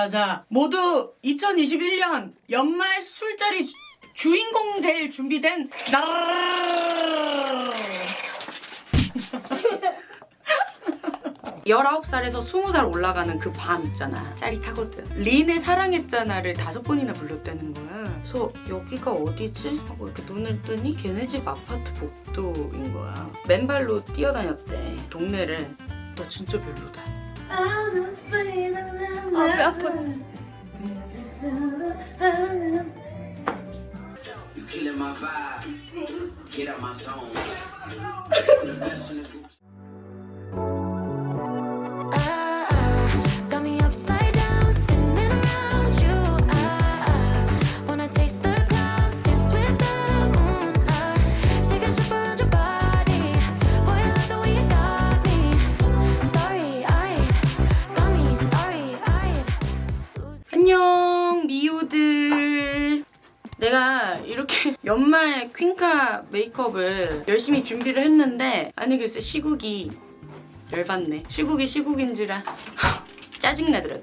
자자 모두 2021년 연말 술자리 주, 주인공 될 준비된 나 19살에서 20살 올라가는 그 밤 있잖아. 짜릿하거든. 린의 사랑했잖아를 다섯 번이나 불렀다는 거야. 그래서 여기가 어디지? 하고 이렇게 눈을 뜨니 걔네 집 아파트 복도인 거야. 맨발로 뛰어다녔대 동네를. 나 진짜 별로다. 아, Abi atma. You killing my vibe. Get out my zone. 연말 퀸카 메이크업을 열심히 준비를 했는데 아니 글쎄 시국이 열받네 시국이 시국인지라 짜증나더라고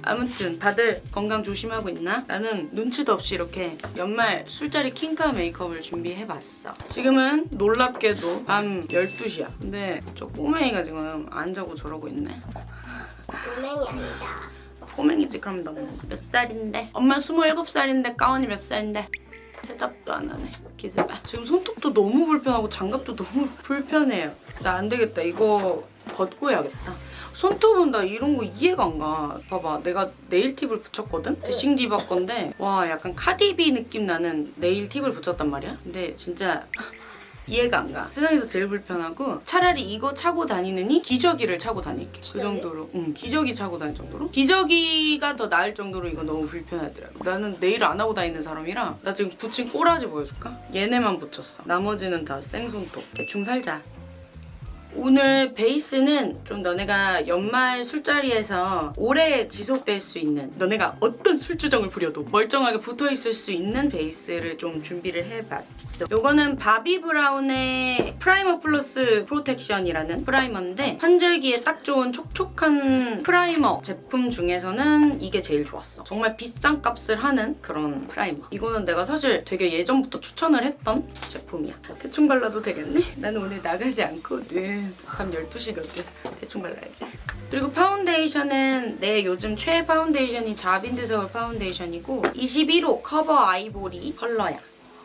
아무튼 다들 건강 조심하고 있나? 나는 눈치도 없이 이렇게 연말 술자리 킹카 메이크업을 준비해봤어 지금은 놀랍게도 밤 12시야 근데 저 꼬맹이가 지금 안 자고 저러고 있네 꼬맹이 아니다. 꼬맹이지 그럼 너무 몇 살인데? 엄마 27살인데 가은이 몇 살인데? 대답도 안 하네. 기습아 지금 손톱도 너무 불편하고 장갑도 너무 불편해요. 나 안 되겠다. 이거 벗고 해야겠다. 손톱은 나 이런 거 이해가 안 가. 봐봐, 내가 네일 팁을 붙였거든? 데싱 디바 건데 와 약간 카디비 느낌 나는 네일 팁을 붙였단 말이야? 근데 진짜 이해가 안 가. 세상에서 제일 불편하고 차라리 이거 차고 다니느니 기저귀를 차고 다닐게. 그 정도로. 응, 기저귀 차고 다닐 정도로. 기저귀가 더 나을 정도로 이거 너무 불편하더라고. 나는 네일 안 하고 다니는 사람이라 나 지금 붙인 꼬라지 보여줄까? 얘네만 붙였어. 나머지는 다 생손톱. 대충 살자. 오늘 베이스는 좀 너네가 연말 술자리에서 오래 지속될 수 있는 너네가 어떤 술주정을 부려도 멀쩡하게 붙어있을 수 있는 베이스를 좀 준비를 해봤어. 요거는 바비 브라운의 primer plus protection이라는 primer인데 환절기에 딱 좋은 촉촉한 primer 제품 중에서는 이게 제일 좋았어. 정말 비싼 값을 하는 그런 primer. 이거는 내가 사실 되게 예전부터 추천을 했던 제품이야. 대충 발라도 되겠네? 나는 오늘 나가지 않거든 밤 12시거든 대충 발라야지. 그리고 파운데이션은 내 요즘 최애 파운데이션이 자빈드 서울 파운데이션이고 21호 커버 아이보리 컬러야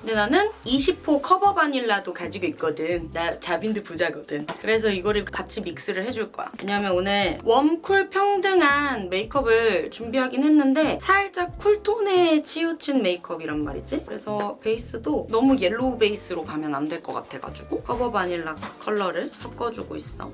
근데 나는 20호 커버 바닐라도 가지고 있거든. 나 자빈드 부자거든. 그래서 이거를 같이 mix를 해줄 거야. 왜냐면 오늘 warm cool 평등한 메이크업을 준비하긴 했는데 살짝 cool tone에 치우친 메이크업이란 말이지. 그래서 베이스도 너무 yellow 베이스로 가면 안 될 것 같아가지고 커버 바닐라 컬러를 섞어주고 있어.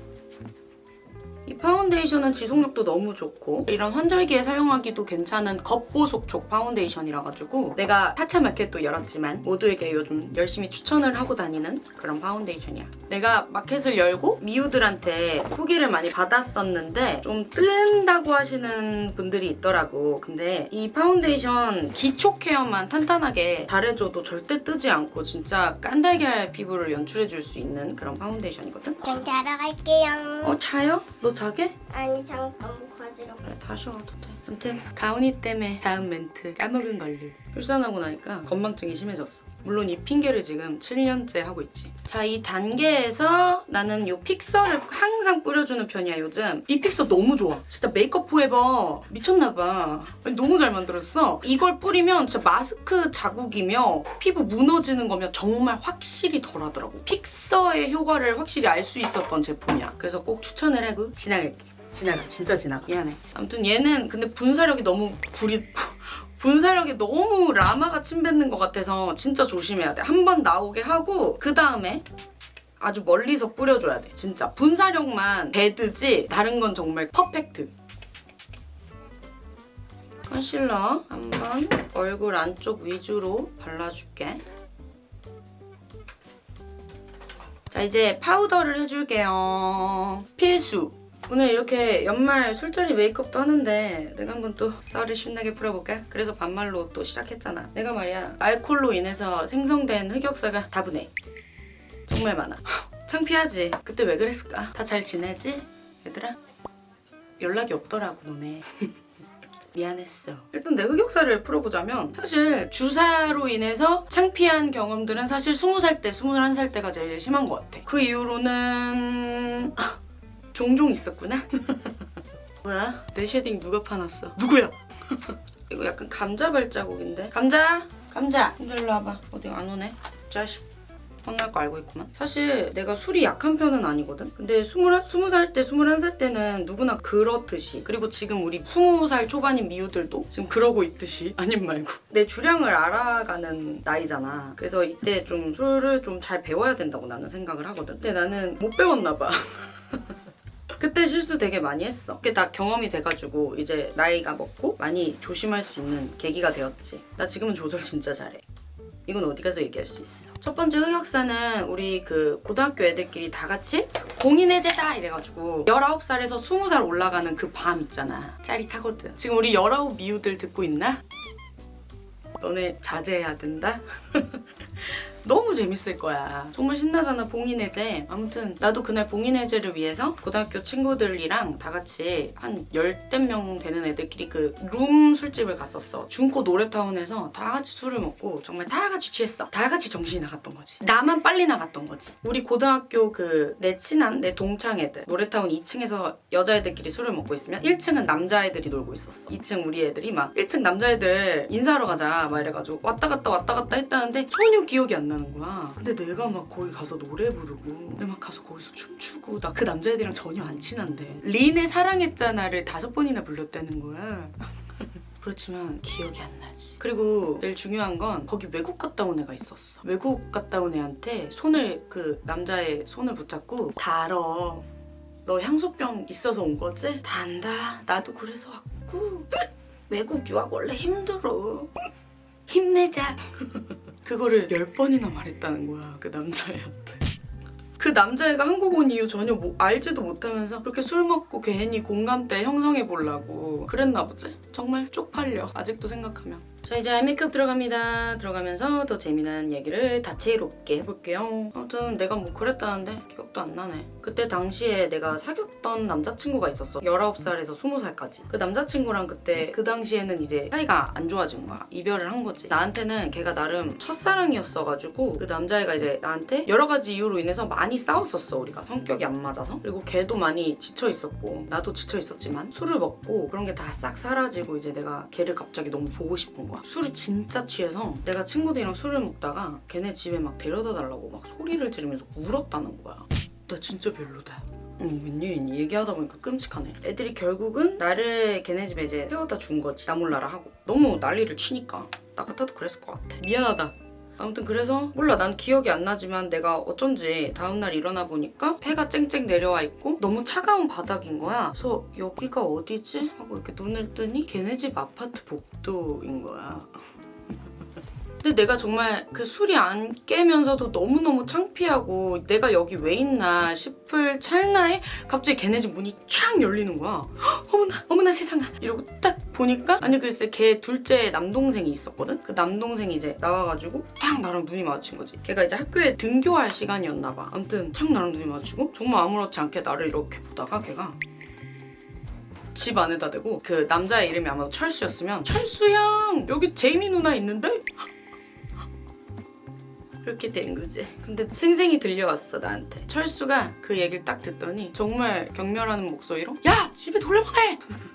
이 파운데이션은 지속력도 너무 좋고 이런 환절기에 사용하기도 괜찮은 겉보속촉 파운데이션이라 가지고 내가 타차 마켓도 열었지만 모두에게 요즘 열심히 추천을 하고 다니는 그런 파운데이션이야. 내가 마켓을 열고 미우들한테 후기를 많이 받았었는데 좀 뜬다고 하시는 분들이 있더라고. 근데 이 파운데이션 기초 care만 탄탄하게 잘해줘도 절대 뜨지 않고 진짜 깐달걀 피부를 연출해줄 수 있는 그런 파운데이션이거든. 전 자러 갈게요. 어 자요? 너 자 게? 아니 잠깐 뭐 가지러. 그래 다시 와도 돼 아무튼 가은이 때문에 다음 멘트 까먹은 걸로 출산하고 나니까 건망증이 심해졌어 물론 이 핑계를 지금 7년째 하고 있지. 자 이 단계에서 나는 이 픽서를 항상 뿌려주는 편이야 요즘. 이 픽서 너무 좋아. 진짜 메이크업 포에버. 미쳤나봐. 너무 잘 만들었어. 이걸 뿌리면 진짜 마스크 자국이며 피부 무너지는 거며 정말 확실히 덜하더라고. 픽서의 효과를 확실히 알 수 있었던 제품이야. 그래서 꼭 추천을 하고 지나갈게. 지나가. 진짜 지나가. 미안해. 아무튼 얘는 근데 분사력이 너무 구리 분사력이 너무 라마가 침뱉는 것 같아서 진짜 조심해야 돼. 한 번 나오게 하고 그 다음에 아주 멀리서 뿌려줘야 돼. 진짜 분사력만 배드지 다른 건 정말 퍼펙트. 컨실러 한번 얼굴 안쪽 위주로 발라줄게. 자 이제 파우더를 해줄게요. 필수 오늘 이렇게 연말 술자리 메이크업도 하는데 내가 한번 또 썰을 신나게 풀어볼까? 그래서 반말로 또 시작했잖아 내가 말이야 알코올로 인해서 생성된 흑역사가 다분해 정말 많아 창피하지? 그때 왜 그랬을까? 다 잘 지내지? 얘들아? 연락이 없더라고 너네 미안했어. 일단 내 흑역사를 풀어보자면 사실 주사로 인해서 창피한 경험들은 사실 20살 때, 21살 때가 제일 심한 것 같아. 그 이후로는 아, 종종 있었구나. 뭐야? 내 shading 누가 파놨어? 누구야? 이거 약간 감자 발자국인데? 감자! 감자! 일로 와봐. 어디 안 오네? 자식. 혼날 거 알고 있구만. 사실 내가 술이 약한 편은 아니거든? 근데 20, 20살 때, 21살 때는 누구나 그렇듯이 그리고 지금 우리 20살 초반인 미우들도 지금 그러고 있듯이 아님 말고 내 주량을 알아가는 나이잖아. 그래서 이때 좀 술을 좀 잘 배워야 된다고 나는 생각을 하거든. 근데 나는 못 배웠나 봐. 그때 실수 되게 많이 했어. 그게 다 경험이 돼가지고 이제 나이가 먹고 많이 조심할 수 있는 계기가 되었지. 나 지금은 조절 진짜 잘해. 이건 어디 가서 얘기할 수 있어. 첫 번째 흑역사는 우리 그 고등학교 애들끼리 다 같이 공인해제다 이래가지고 19살에서 20살 올라가는 그 밤 있잖아. 짜릿하거든. 지금 우리 19 미우들 듣고 있나? 너네 자제해야 된다? 너무 재밌을 거야. 정말 신나잖아, 봉인해제. 아무튼, 나도 그날 봉인해제를 위해서 고등학교 친구들이랑 다 같이 한 열댓 명 되는 애들끼리 그 룸 술집을 갔었어. 중고 노래타운에서 다 같이 술을 먹고 정말 다 같이 취했어. 다 같이 정신이 나갔던 거지. 나만 빨리 나갔던 거지. 우리 고등학교 그 내 친한 내 동창 애들 노래타운 2층에서 여자애들끼리 술을 먹고 있으면 1층은 남자애들이 놀고 있었어. 2층 우리 애들이 막 1층 남자애들 인사하러 가자 막 이래가지고 왔다 갔다 왔다 갔다 했다는데 전혀 기억이 안 나는 거야. 근데 내가 막 거기 가서 노래 부르고 근데 막 가서 거기서 춤추고 나 그 남자애들이랑 전혀 안 친한데 린의 사랑했잖아를 다섯 번이나 불렀다는 거야. 그렇지만 기억이 안 나지. 그리고 제일 중요한 건 거기 외국 갔다 온 애가 있었어. 외국 갔다 온 애한테 손을 그 남자의 손을 붙잡고 다 알아. 너 향수병 있어서 온 거지? 다 안다. 나도 그래서 왔고. 외국 유학 원래 힘들어. 힘내자. 그거를 열 번이나 말했다는 거야 그 남자애한테. 그 남자애가 한국 온 이유 전혀 뭐 알지도 못하면서 그렇게 술 먹고 괜히 공감대 형성해 보려고 그랬나 보지? 정말 쪽팔려 아직도 생각하면 자 이제 아이 메이크업 들어갑니다. 들어가면서 더 재미난 얘기를 다채롭게 해볼게요. 아무튼 내가 뭐 그랬다는데 기억도 안 나네. 그때 당시에 내가 사귀었던 남자친구가 있었어. 19살에서 20살까지. 그 남자친구랑 그때 그 당시에는 이제 사이가 안 좋아진 거야. 이별을 한 거지. 나한테는 걔가 나름 첫사랑이었어가지고 그 남자애가 이제 나한테 여러 가지 이유로 인해서 많이 싸웠었어 우리가. 성격이 안 맞아서. 그리고 걔도 많이 지쳐 있었고 나도 지쳐 있었지만 술을 먹고 그런 게 다 싹 사라지고 이제 내가 걔를 갑자기 너무 보고 싶은 거야 술을 진짜 취해서 내가 친구들이랑 술을 먹다가 걔네 집에 막 데려다 달라고 막 소리를 지르면서 울었다는 거야 나 진짜 별로다 응, 웬일이니? 얘기하다 보니까 끔찍하네. 애들이 결국은 나를 걔네 집에 이제 태워다 준 거지. 나 몰라라 하고. 너무 난리를 치니까. 나 같아도 그랬을 것 같아. 미안하다. 아무튼 그래서 몰라 난 기억이 안 나지만 내가 어쩐지 다음날 일어나 보니까 해가 쨍쨍 내려와 있고 너무 차가운 바닥인 거야 그래서 여기가 어디지? 하고 이렇게 눈을 뜨니 걔네 집 아파트 복도인 거야 근데 내가 정말 그 술이 안 깨면서도 너무너무 창피하고 내가 여기 왜 있나 싶을 찰나에 갑자기 걔네 집 문이 촥 열리는 거야. 헉, 어머나 어머나 세상아 이러고 딱 보니까 아니 글쎄 걔 둘째 남동생이 있었거든? 그 남동생이 이제 나와가지고 딱 나랑 눈이 마주친 거지. 걔가 이제 학교에 등교할 시간이었나 봐. 아무튼 탁 나랑 눈이 마주치고 정말 아무렇지 않게 나를 이렇게 보다가 걔가 집 안에다 대고 그 남자의 이름이 아마 철수였으면 철수 형 여기 제이미 누나 있는데? 그렇게 된 거지. 근데 생생히 들려왔어 나한테. 철수가 그 얘기를 딱 듣더니 정말 경멸하는 목소리로 야 집에 돌려보내.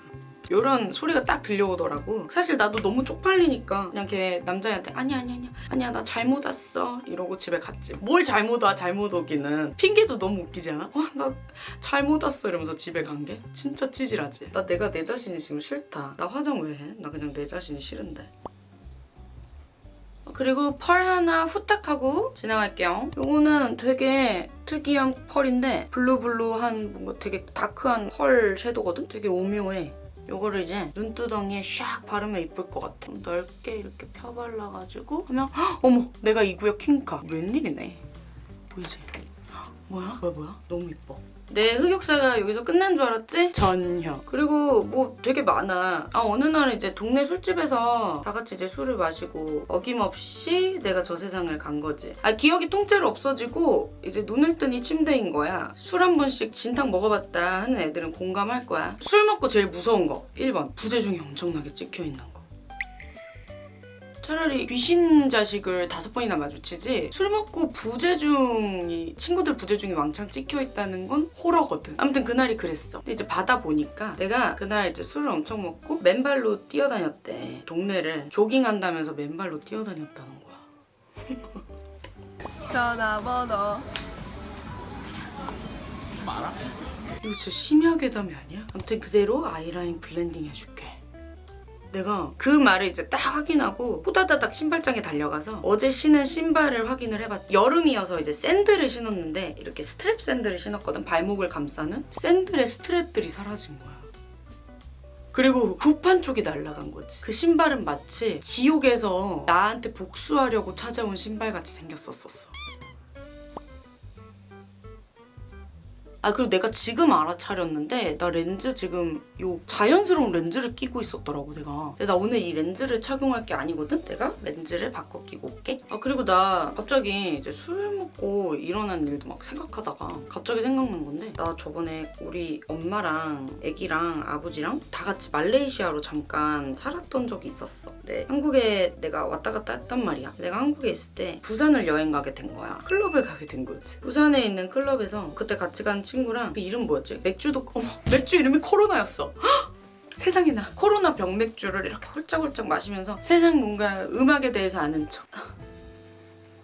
이런 소리가 딱 들려오더라고. 사실 나도 너무 쪽팔리니까 그냥 걔 남자애한테 아니 아니 아니 아니야 나 잘못 왔어 이러고 집에 갔지. 뭘 잘못 와 잘못 오기는 핑계도 너무 웃기지 않아? 어나 잘못 왔어 이러면서 집에 간 게 진짜 찌질하지. 나 내가 내 자신이 지금 싫다. 나 화장 왜 해? 나 그냥 내 자신이 싫은데. 그리고 pearl 하나 후딱 하고 지나갈게요. 요거는 되게 특이한 pearl인데 blue blue한 뭔가 되게 다크한 pearl shadow거든? 되게 오묘해. 요거를 이제 눈두덩이에 샥 바르면 이쁠 것 같아. 넓게 이렇게 펴발라가지고 하면 헉, 어머 내가 이 구역 킹카. 웬일이네. 보이지? 뭐야? 뭐야 뭐야? 너무 이뻐. 내 흑역사가 여기서 끝난 줄 알았지? 전혀. 그리고 뭐 되게 많아. 아 어느 날 이제 동네 술집에서 다 같이 이제 술을 마시고 어김없이 내가 저 세상을 간 거지. 아 기억이 통째로 없어지고 이제 눈을 뜨니 침대인 거야. 술 한 번씩 진탕 먹어봤다 하는 애들은 공감할 거야. 술 먹고 제일 무서운 거 1번 부재중이 엄청나게 찍혀 있는 거. 차라리 귀신 자식을 다섯 번이나 마주치지 술 먹고 부재중이 친구들 부재중이 왕창 찍혀 있다는 건 호러거든. 아무튼 그날이 그랬어. 근데 이제 받아 보니까 내가 그날 이제 술을 엄청 먹고 맨발로 뛰어다녔대. 동네를 조깅한다면서 맨발로 뛰어다녔다는 거야. 전화번호 이거 진짜 심야 괴담이 아니야? 아무튼 그대로 아이라인 blending 해줄게. 내가 그 말을 이제 딱 확인하고 후다다닥 신발장에 달려가서 어제 신은 신발을 확인을 해봤. 여름이어서 이제 샌들을 신었는데 이렇게 스트랩 샌들을 신었거든. 발목을 감싸는 샌들의 strap들이 사라진 거야. 그리고 후판 쪽이 날아간 거지. 그 신발은 마치 지옥에서 나한테 복수하려고 찾아온 신발같이 생겼었었어. 아 그리고 내가 지금 알아차렸는데 나 렌즈 지금 요 자연스러운 렌즈를 끼고 있었더라고 내가. 근데 나 오늘 이 렌즈를 착용할 게 아니거든? 내가? 렌즈를 바꿔 끼고 올게. 아 그리고 나 갑자기 이제 술 먹고 일어난 일도 막 생각하다가 갑자기 생각난 건데 나 저번에 우리 엄마랑 애기랑 아버지랑 다 같이 말레이시아로 잠깐 살았던 적이 있었어. 네 한국에 내가 왔다 갔다 했단 말이야. 내가 한국에 있을 때 부산을 여행 가게 된 거야. 클럽을 가게 된 거지. 부산에 있는 클럽에서 그때 같이 간 친구랑 그 이름 뭐였지? 맥주도 어머 맥주 이름이 코로나였어 헉! 세상에나 코로나 병맥주를 이렇게 홀짝홀짝 마시면서 세상 뭔가 음악에 대해서 아는 척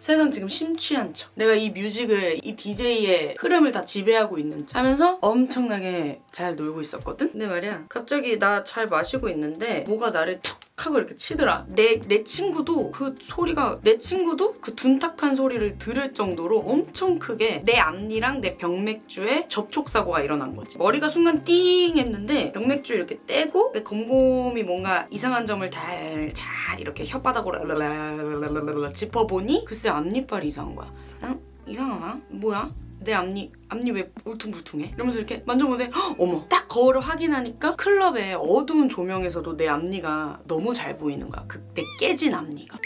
세상 지금 심취한 척 내가 이 뮤직을 이 DJ의 흐름을 다 지배하고 있는 척 하면서 엄청나게 잘 놀고 있었거든? 근데 말이야 갑자기 나 잘 마시고 있는데 뭐가 나를 툭 하고 이렇게 치더라 내, 내 친구도 그 소리가 내 친구도 그 둔탁한 소리를 들을 정도로 엄청 크게 내 앞니랑 내 병맥주에 접촉사고가 일어난 거지 머리가 순간 띵 했는데 병맥주 이렇게 떼고 내 곰곰이 뭔가 이상한 점을 잘, 잘 이렇게 혓바닥으로 짚어보니 글쎄 앞니빨이 이상한 거야 응? 이상하나? 뭐야? 내 앞니 앞니 왜 울퉁불퉁해? 이러면서 이렇게 만져보는데 어머. 딱 거울을 확인하니까 클럽의 어두운 조명에서도 내 앞니가 너무 잘 보이는 거야. 그때 깨진 앞니가.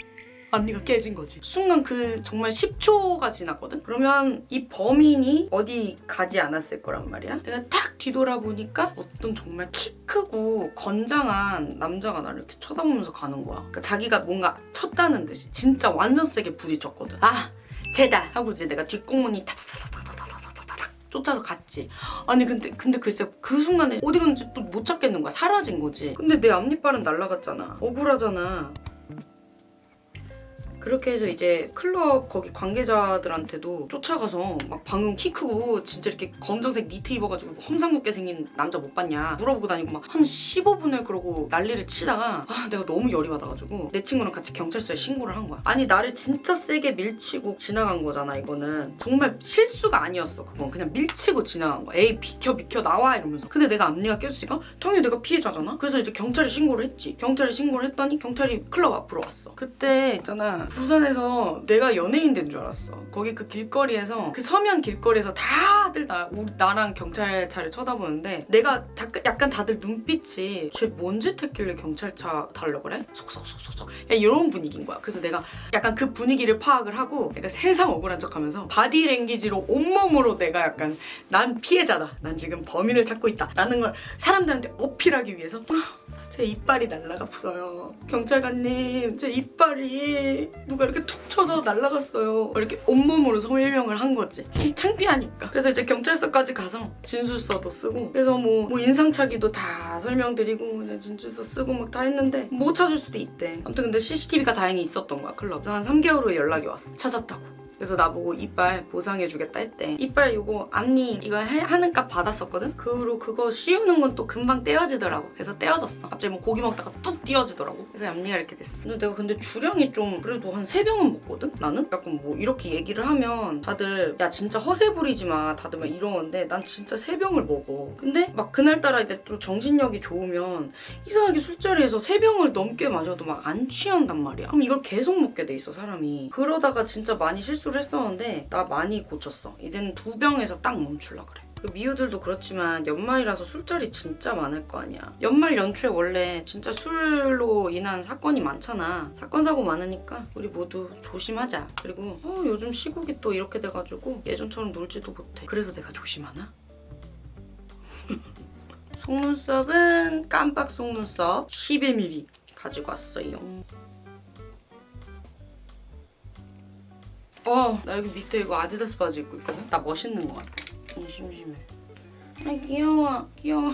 앞니가 깨진 거지. 순간 그 정말 10초가 지났거든? 그러면 이 범인이 어디 가지 않았을 거란 말이야? 내가 탁 뒤돌아보니까 어떤 정말 키 크고 건장한 남자가 나를 이렇게 쳐다보면서 가는 거야. 그러니까 자기가 뭔가 쳤다는 듯이 진짜 완전 세게 부딪혔거든. 아 쟤다! 하고 이제 내가 뒷공문이 타타타 쫓아서 갔지. 아니 근데 근데 글쎄 그 순간에 어디 갔는지 또 못 찾겠는 거야. 사라진 거지. 근데 내 앞니빨은 날라갔잖아. 억울하잖아. 그렇게 해서 이제 클럽 거기 관계자들한테도 쫓아가서 막 방금 키 크고 진짜 이렇게 검정색 니트 입어가지고 험상궂게 생긴 남자 못 봤냐 물어보고 다니고 막 한 15분을 그러고 난리를 치다가 아 내가 너무 열이 받아가지고 내 친구랑 같이 경찰서에 신고를 한 거야. 아니 나를 진짜 세게 밀치고 지나간 거잖아 이거는. 정말 실수가 아니었어 그건. 그냥 밀치고 지나간 거야. 에이 비켜 비켜 나와 이러면서. 근데 내가 앞니가 깨졌으니까 당연히 내가 피해자잖아. 그래서 이제 경찰에 신고를 했지. 경찰에 신고를 했더니 경찰이 클럽 앞으로 왔어. 그때 있잖아 부산에서 내가 연예인 된 줄 알았어. 거기 그 길거리에서 그 서면 길거리에서 다들 나 우리 나랑 경찰차를 쳐다보는데 내가 약간 다들 눈빛이 쟤 뭔 짓 했길래 경찰차 달려 그래? 속속속속속 야, 이런 분위기인 거야. 그래서 내가 약간 그 분위기를 파악을 하고 내가 세상 억울한 척하면서 body language로 온몸으로 내가 약간 난 피해자다. 난 지금 범인을 찾고 있다 라는 걸 사람들한테 어필하기 위해서 제 이빨이 날라갔어요. 경찰관님, 제 이빨이 누가 이렇게 툭 쳐서 날라갔어요. 이렇게 온몸으로 설명을 한 거지. 좀 창피하니까. 그래서 이제 경찰서까지 가서 진술서도 쓰고, 그래서 뭐, 뭐 인상착의도 다 설명드리고, 이제 진술서 쓰고 막 다 했는데 못 찾을 수도 있대. 아무튼 근데 CCTV가 다행히 있었던 거야, 클럽. 그래서 한 3개월 후에 연락이 왔어. 찾았다고. 그래서 나보고 이빨 보상해주겠다 했대. 이빨 이거 앞니 이거 해- 하는 값 받았었거든? 그로 그거 씌우는 건 또 금방 떼어지더라고. 그래서 떼어졌어. 갑자기 뭐 고기 먹다가 뚝 띄어지더라고. 그래서 앞니가 이렇게 됐어. 근데 내가 근데 주량이 좀 그래도 한 세병은 먹거든? 나는? 약간 뭐 이렇게 얘기를 하면 다들 야 진짜 허세 부리지 마. 다들 막 이러는데 난 진짜 세병을 먹어. 근데 막 그날따라 이제 또 정신력이 좋으면 이상하게 술자리에서 세병을 넘게 마셔도 막 안 취한단 말이야. 그럼 이걸 계속 먹게 돼 있어 사람이. 그러다가 진짜 많이 실수 를 실수를 했었는데 나 많이 고쳤어. 이제는 두 병에서 딱 멈출라 그래. 미우들도 그렇지만 연말이라서 술자리 진짜 많을 거 아니야. 연말 연초에 원래 진짜 술로 인한 사건이 많잖아. 사건 사고 많으니까 우리 모두 조심하자. 그리고 어, 요즘 시국이 또 이렇게 돼가지고 예전처럼 놀지도 못해. 그래서 내가 조심하나? 속눈썹은 깜빡 속눈썹 11mm 가지고 왔어요. 어, 나 여기 밑에 이거 아디다스 바지 입고 있거든? 나 멋있는 거 같아. 좀 심심해. 아, 귀여워. 귀여워.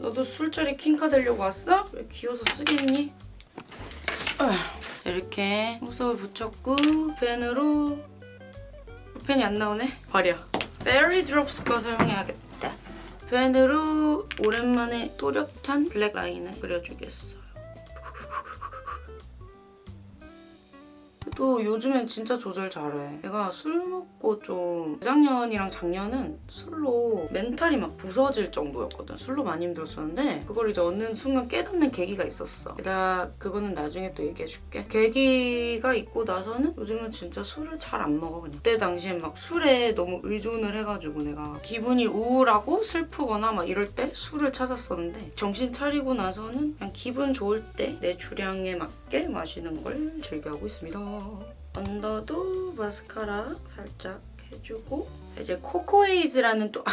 너도 술자리 킹카 되려고 왔어? 왜 귀여워서 쓰겠니? 아, 자, 이렇게 속눈썹을 붙였고 펜으로 펜이 안 나오네? 버려. 페리 드롭스 거 사용해야겠다. 펜으로 오랜만에 또렷한 블랙 라인을 그려주겠어 또 요즘엔 진짜 조절 잘해. 내가 술 먹고 좀 재작년이랑 작년은 술로 멘탈이 막 부서질 정도였거든. 술로 많이 힘들었었는데 그걸 이제 어느 순간 깨닫는 계기가 있었어. 나 그거는 나중에 또 얘기해줄게. 계기가 있고 나서는 요즘은 진짜 술을 잘 안 먹어. 그때 당시엔 막 술에 너무 의존을 해가지고 내가 기분이 우울하고 슬프거나 막 이럴 때 술을 찾았었는데 정신 차리고 나서는 그냥 기분 좋을 때 내 주량에 맞게 마시는 걸 즐겨하고 있습니다. 언더도 마스카라 살짝 해주고 이제 코코에이즈라는 또 아,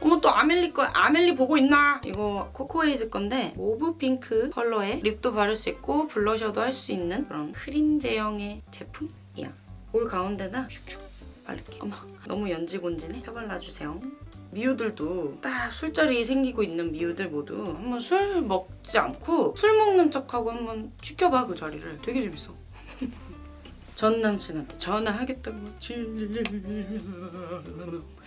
어머 또 아멜리 거 아멜리 보고 있나? 이거 코코에이즈 건데 mauve pink 컬러의 lip도 바를 수 있고 blusher도 할 수 있는 그런 크림 제형의 제품이야. 볼 가운데다 슉슉 바를게. 어머 너무 연지곤지네. 펴발라주세요. 미우들도 딱 술자리 생기고 있는 미우들 모두 한번 술 먹지 않고 술 먹는 척하고 한번 지켜봐 그 자리를. 되게 재밌어. 전 남친한테 전화하겠다고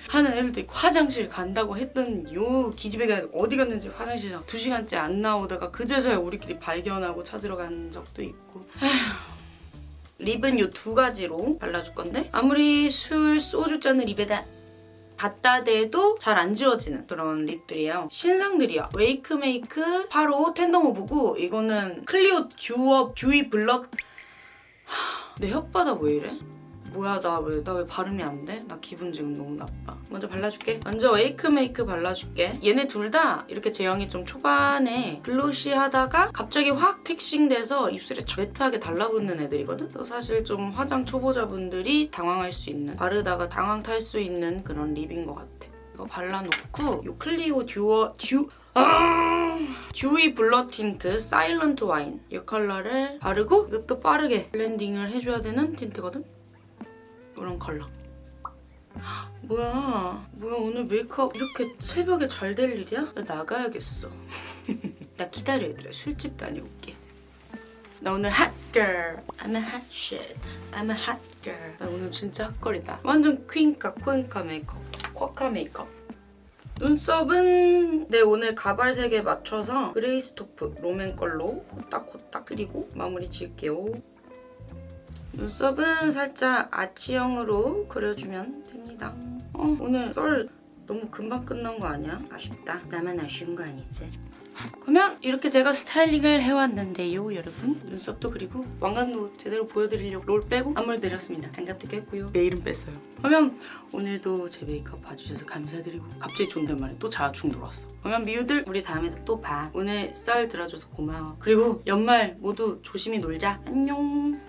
하는 애들도 있고 화장실 간다고 했던 요 기집애가 어디 갔는지 화장실 두 시간째 안 나오다가 그제서야 우리끼리 발견하고 찾으러 간 적도 있고 아휴. lip은 요 두 가지로 발라줄 건데 아무리 술 소주 잔을 입에다 갖다 대도 잘 안 지워지는 그런 lip들이에요. 신상들이야. 웨이크메이크 8호 텐더모브고 이거는 클리오 듀업 듀이 블럭 내 혓바닥 왜 이래? 뭐야 나 왜 나 왜 발음이 안 돼? 나 기분 지금 너무 나빠. 먼저 발라줄게. 먼저 웨이크메이크 발라줄게. 얘네 둘 다 이렇게 제형이 좀 초반에 glossy하다가 갑자기 확 fixing돼서 입술에 matte하게 달라붙는 애들이거든? 그래서 사실 좀 화장 초보자분들이 당황할 수 있는 바르다가 당황 탈 수 있는 그런 lip인 것 같아. 이거 발라놓고 이 클리오 듀어 듀 아! 듀이 블러 틴트 사일런트 와인 이 컬러를 바르고 이것도 빠르게 blending을 해줘야 되는 틴트거든? 이런 컬러. 뭐야? 뭐야? 오늘 메이크업 이렇게 새벽에 잘 될 일이야? 나 나가야겠어. 나 기다려 얘들아 술집 다녀올게. 나 오늘 hot girl I'm a hot shit. I'm a hot girl. 나 오늘 진짜 hot girl이다. 완전 퀸카 퀸카 메이크업 쿼카 메이크업 눈썹은 내 오늘 가발 색에 맞춰서 gray taupe 롬앤 걸로 호딱호딱 그리고 마무리 지을게요. 눈썹은 살짝 아치형으로 그려주면 됩니다. 어, 오늘 썰 너무 금방 끝난 거 아니야? 아쉽다. 나만 아쉬운 거 아니지? 그러면 이렇게 제가 스타일링을 해왔는데요, 여러분. 눈썹도 그리고 왕관도 제대로 보여드리려고 롤 빼고 앞머리 내렸습니다. 장갑도 꼈고요. 내일은 뺐어요. 그러면 오늘도 제 메이크업 봐주셔서 감사드리고 갑자기 존댓말에 또 자충 들어왔어. 그러면 미우들 우리 다음에 또 봐. 오늘 썰 들어줘서 고마워. 그리고 연말 모두 조심히 놀자. 안녕.